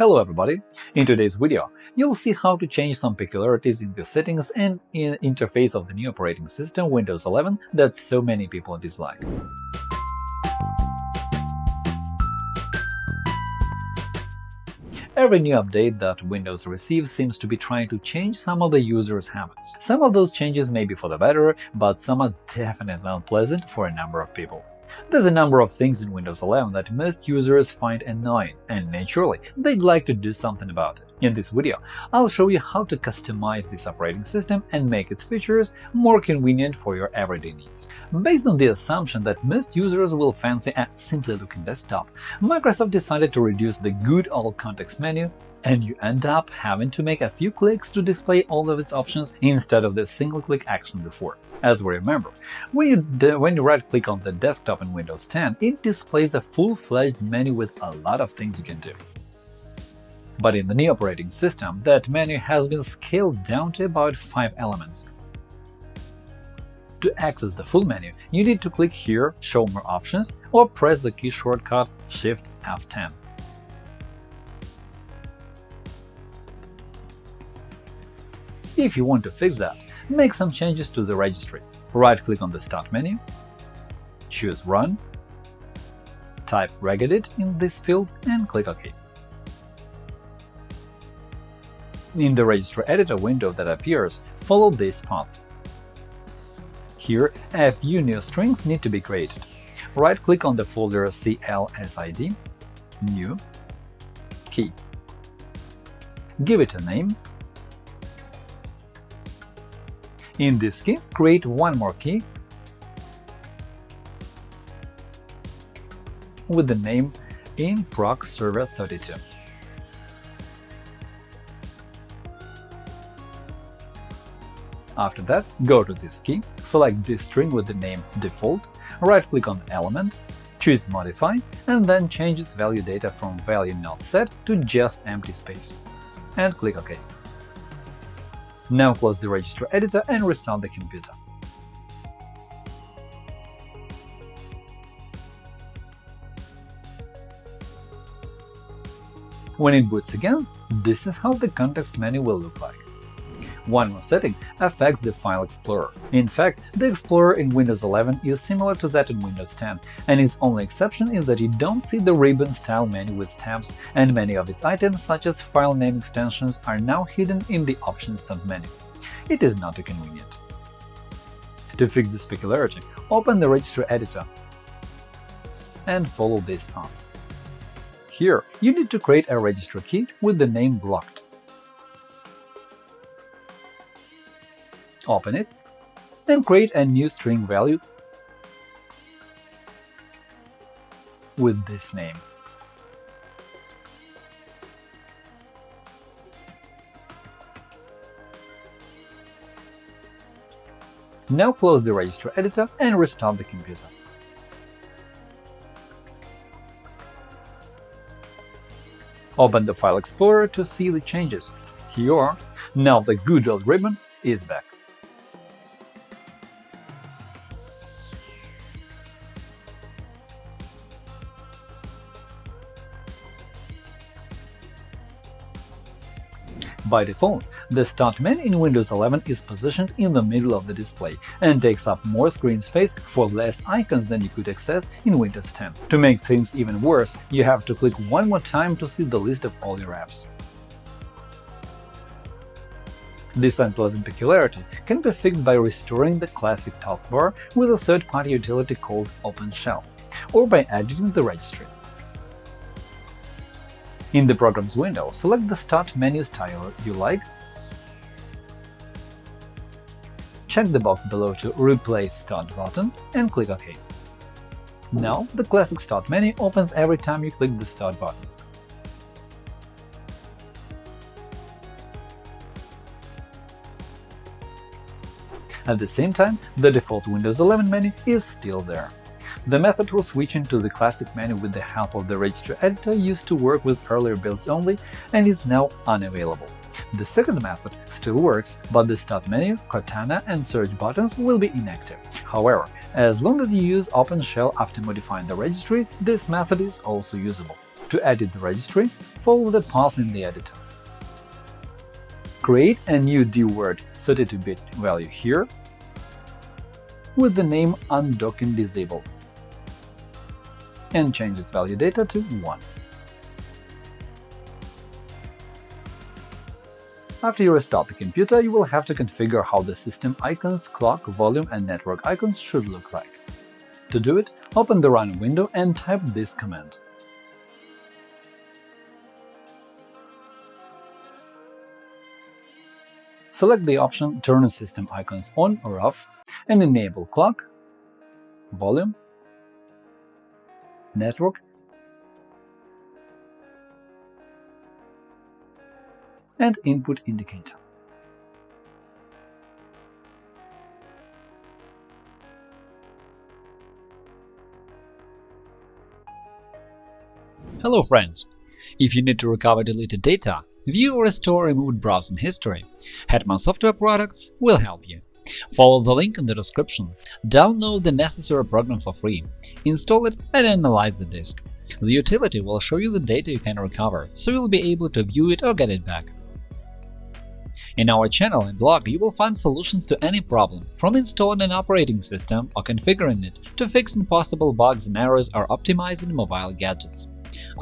Hello everybody! In today's video, you'll see how to change some peculiarities in the settings and in interface of the new operating system Windows 11 that so many people dislike. Every new update that Windows receives seems to be trying to change some of the user's habits. Some of those changes may be for the better, but some are definitely unpleasant for a number of people. There's a number of things in Windows 11 that most users find annoying, and naturally, they'd like to do something about it. In this video, I'll show you how to customize this operating system and make its features more convenient for your everyday needs. Based on the assumption that most users will fancy a simply-looking desktop, Microsoft decided to reduce the good old context menu and you end up having to make a few clicks to display all of its options instead of the single-click action before. As we remember, when you, when you right-click on the desktop in Windows 10, it displays a full-fledged menu with a lot of things you can do. But in the new operating system, that menu has been scaled down to about 5 elements. To access the full menu, you need to click here Show more options or press the key shortcut Shift F10. If you want to fix that, make some changes to the registry. Right-click on the Start menu, choose Run, type regedit in this field and click OK. In the Registry Editor window that appears, follow this path. Here, a few new strings need to be created. Right-click on the folder CLSID, New, Key. Give it a name In this key, create one more key with the name InprocServer32. After that, go to this key, select this string with the name default, right-click on element, choose Modify, and then change its value data from value not set to just empty space, and click OK. Now close the registry editor and restart the computer. When it boots again, this is how the context menu will look like. One more setting affects the File Explorer. In fact, the Explorer in Windows 11 is similar to that in Windows 10, and its only exception is that you don't see the ribbon-style menu with tabs, and many of its items, such as file name extensions, are now hidden in the Options submenu. It is not too convenient. To fix this peculiarity, open the Registry Editor and follow this path. Here, you need to create a registry key with the name blocked. Open it, and create a new string value with this name. Now close the registry editor and restart the computer. Open the File Explorer to see the changes. Here you are. Now the good old ribbon is back. By default, the Start menu in Windows 11 is positioned in the middle of the display and takes up more screen space for less icons than you could access in Windows 10. To make things even worse, you have to click one more time to see the list of all your apps. This unpleasant peculiarity can be fixed by restoring the classic taskbar with a third-party utility called OpenShell, or by editing the registry. In the Programs window, select the Start menu style you like, check the box below to Replace Start button and click OK. Now the classic Start menu opens every time you click the Start button. At the same time, the default Windows 11 menu is still there. The method for switching to the classic menu with the help of the registry editor used to work with earlier builds only and is now unavailable. The second method still works, but the Start menu, Cortana, and Search buttons will be inactive. However, as long as you use OpenShell after modifying the registry, this method is also usable. To edit the registry, follow the path in the editor. Create a new dword 32-bit value here with the name undocking disabled and change its value data to 1. After you restart the computer, you will have to configure how the system icons, clock, volume, and network icons should look like. To do it, open the Run window and type this command. Select the option Turn system icons on or off and enable clock, volume, network, and input indicator. Hello friends! If you need to recover deleted data, view or restore removed browsing history, Hetman Software Products will help you. Follow the link in the description, download the necessary program for free, install it and analyze the disk. The utility will show you the data you can recover, so you'll be able to view it or get it back. In our channel and blog, you will find solutions to any problem, from installing an operating system or configuring it to fixing possible bugs and errors or optimizing mobile gadgets.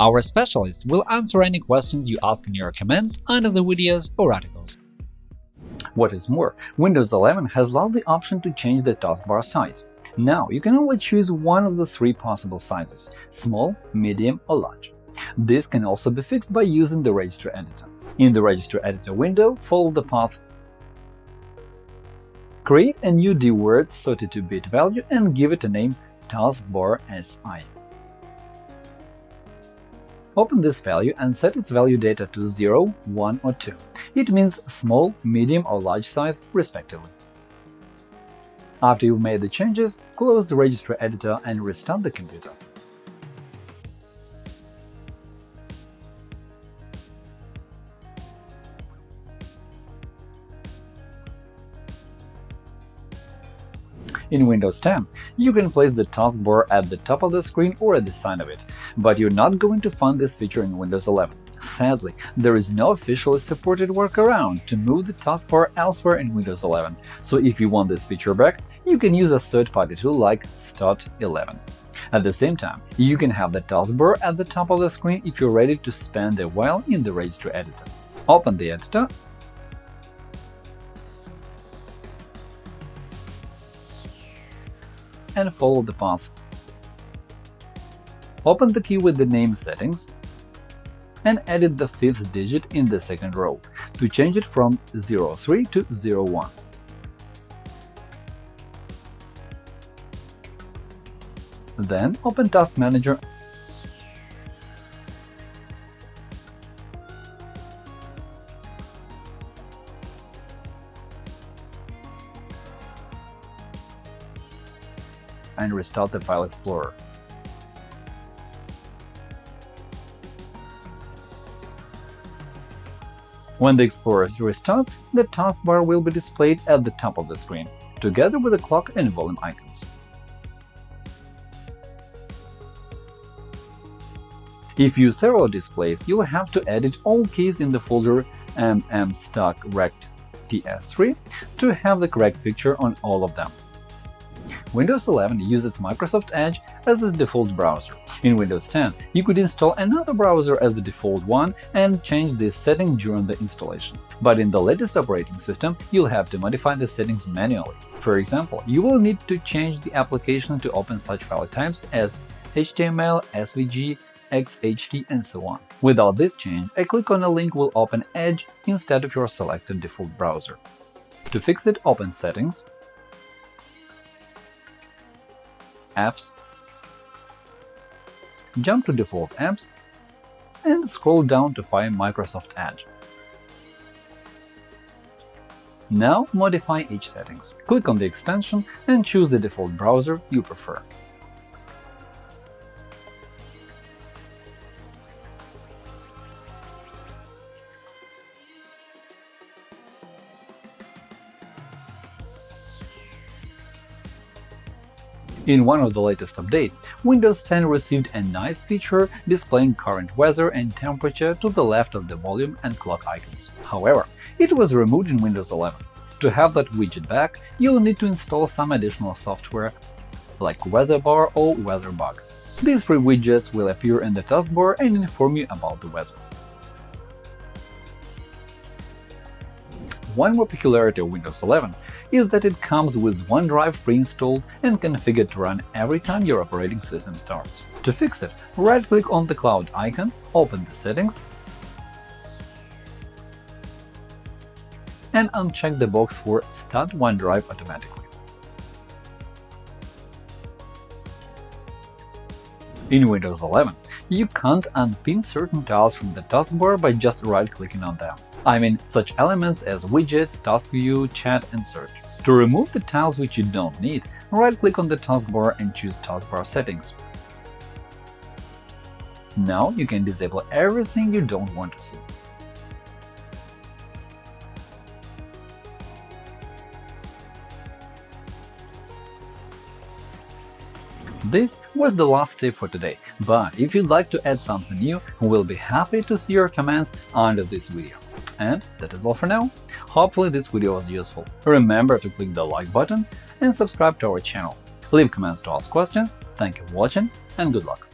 Our specialists will answer any questions you ask in your comments under the videos or articles. What is more, Windows 11 has allowed the option to change the taskbar size. Now you can only choose one of the three possible sizes – small, medium or large. This can also be fixed by using the Registry Editor. In the Registry Editor window, follow the path Create a new dword 32-bit value and give it a name taskbar SI. Open this value and set its value data to 0, 1 or 2. It means small, medium or large size, respectively. After you've made the changes, close the registry editor and restart the computer. In Windows 10, you can place the taskbar at the top of the screen or at the side of it, but you're not going to find this feature in Windows 11. Sadly, there is no officially supported workaround to move the taskbar elsewhere in Windows 11, so if you want this feature back, you can use a third-party tool like Start11. At the same time, you can have the taskbar at the top of the screen if you're ready to spend a while in the registry editor. Open the editor and follow the path. Open the key with the name settings and edit the fifth digit in the second row to change it from 03 to 01. Then open Task Manager and restart the File Explorer. When the Explorer restarts, the taskbar will be displayed at the top of the screen, together with the clock and volume icons. If you use several displays, you'll have to edit all keys in the folder mmstock ps3 to have the correct picture on all of them. Windows 11 uses Microsoft Edge as its default browser. In Windows 10, you could install another browser as the default one and change this setting during the installation. But in the latest operating system, you'll have to modify the settings manually. For example, you will need to change the application to open such file types as HTML, SVG, XHT, and so on. Without this change, a click on a link will open Edge instead of your selected default browser. To fix it, open Settings, Apps, jump to Default Apps, and scroll down to find Microsoft Edge. Now modify each settings. Click on the extension and choose the default browser you prefer. In one of the latest updates, Windows 10 received a nice feature displaying current weather and temperature to the left of the volume and clock icons. However, it was removed in Windows 11. To have that widget back, you'll need to install some additional software like WeatherBar or WeatherBug. These three widgets will appear in the taskbar and inform you about the weather. One more peculiarity of Windows 11 is that it comes with OneDrive pre-installed and configured to run every time your operating system starts. To fix it, right-click on the cloud icon, open the settings, and uncheck the box for Start OneDrive automatically. In Windows 11, you can't unpin certain tiles from the taskbar by just right-clicking on them. I mean such elements as widgets, task view, chat, and search. To remove the tiles which you don't need, right-click on the taskbar and choose Taskbar Settings. Now you can disable everything you don't want to see. This was the last tip for today, but if you'd like to add something new, we'll be happy to see your comments under this video. And that is all for now. Hopefully this video was useful. Remember to click the like button and subscribe to our channel. Leave comments to ask questions. Thank you for watching and good luck!